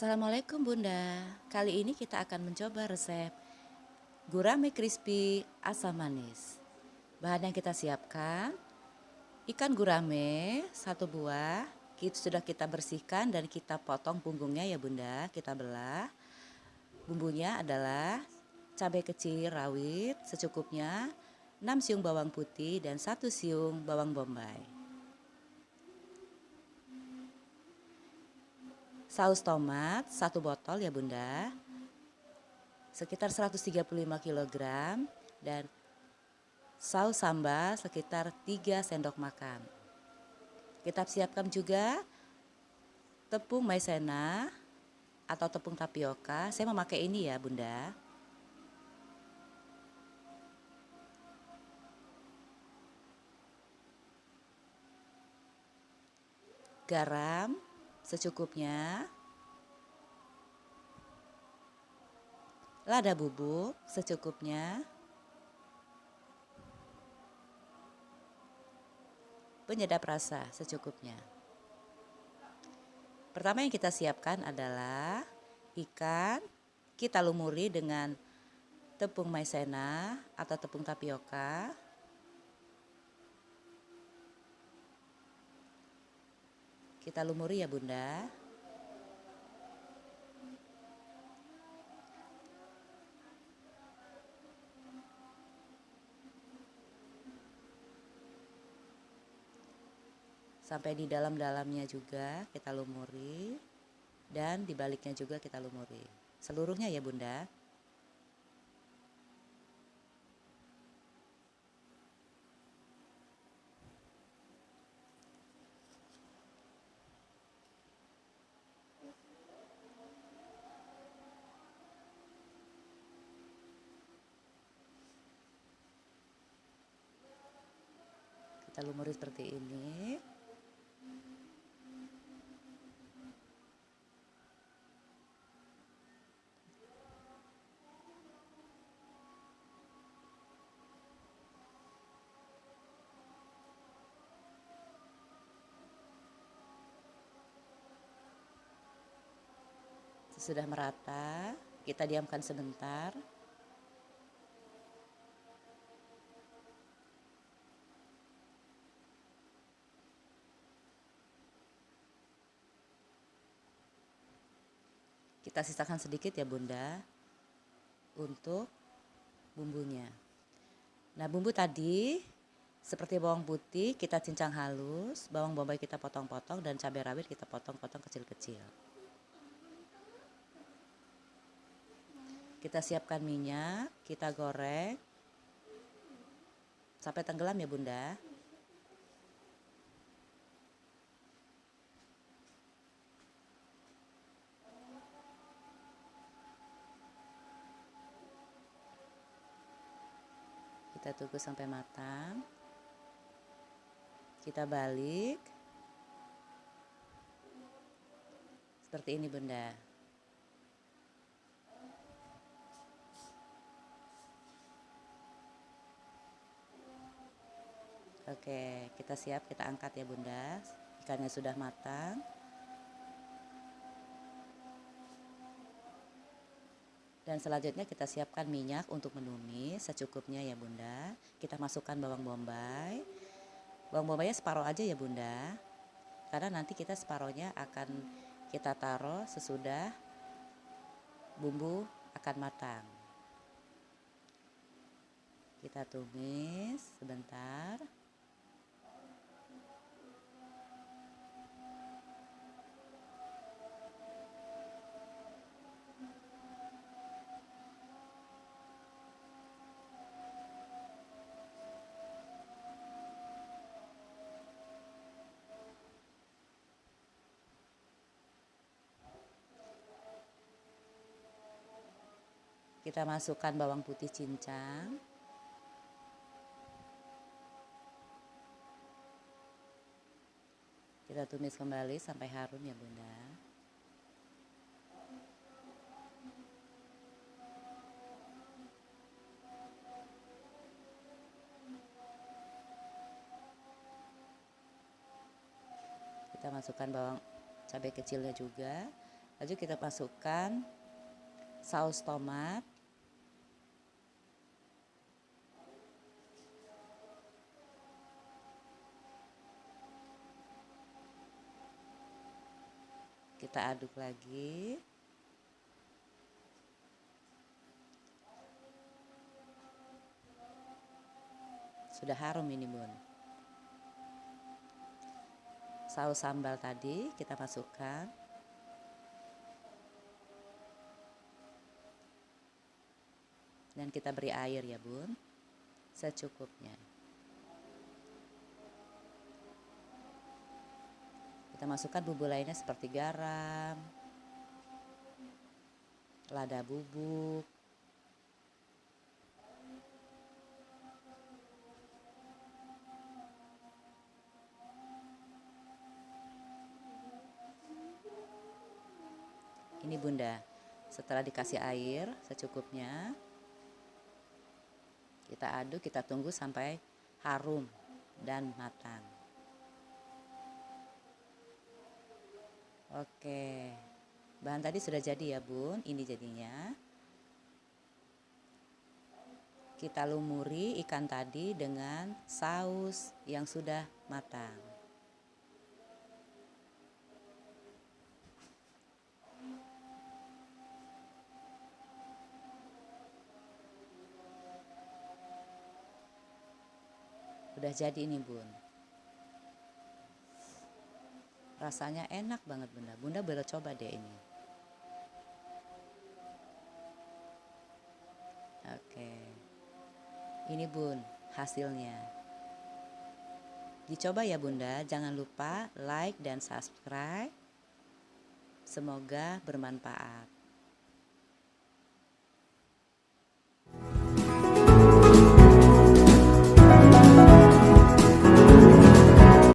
Assalamualaikum Bunda. Kali ini kita akan mencoba resep gurame crispy asam manis. Bahan yang kita siapkan ikan gurame satu buah. Kita sudah kita bersihkan dan kita potong punggungnya ya Bunda. Kita belah. Bumbunya adalah cabai kecil rawit secukupnya, 6 siung bawang putih dan 1 siung bawang bombay. Saus tomat satu botol ya bunda. Sekitar 135 kg dan saus sambal sekitar 3 sendok makan. Kita siapkan juga tepung maizena atau tepung tapioka. Saya memakai ini ya bunda. Garam secukupnya. Lada bubuk secukupnya. Penyedap rasa secukupnya. Pertama yang kita siapkan adalah ikan. Kita lumuri dengan tepung maizena atau tepung tapioka. Kita lumuri ya bunda. Sampai di dalam-dalamnya juga kita lumuri. Dan di baliknya juga kita lumuri. Seluruhnya ya bunda. Kita lumuri seperti ini. Sudah merata kita diamkan sebentar Kita sisakan sedikit ya bunda untuk bumbunya. Nah bumbu tadi seperti bawang putih kita cincang halus, bawang bombay kita potong-potong dan cabai rawit kita potong-potong kecil-kecil. Kita siapkan minyak, kita goreng sampai tenggelam ya bunda. Kita tunggu sampai matang. Kita balik. Seperti ini bunda. Oke kita siap kita angkat ya bunda. Ikannya sudah matang Dan selanjutnya kita siapkan minyak untuk menumis secukupnya ya bunda. Kita masukkan bawang bombay. Bawang bombaynya separuh aja ya bunda. Karena nanti kita separohnya akan kita taruh sesudah bumbu akan matang. Kita tumis sebentar. Kita masukkan bawang putih cincang. Kita tumis kembali sampai harum ya bunda. Kita masukkan bawang cabai kecilnya juga Lalu kita masukkan saus tomat. Kita aduk lagi. Sudah harum ini bun. Saus sambal tadi kita masukkan. Dan kita beri air ya bun. Secukupnya. Kita masukkan bumbu lainnya seperti garam, lada bubuk, Ini bunda, setelah dikasih air secukupnya, kita aduk, kita tunggu sampai harum dan matang. Oke, bahan tadi sudah jadi ya bun, ini jadinya. Kita lumuri ikan tadi dengan saus yang sudah matang. Udah jadi ini bun. rasanya enak banget bunda. Bunda boleh coba deh ini. Oke. Ini bun hasilnya. Dicoba ya bunda. Jangan lupa like dan subscribe. Semoga bermanfaat.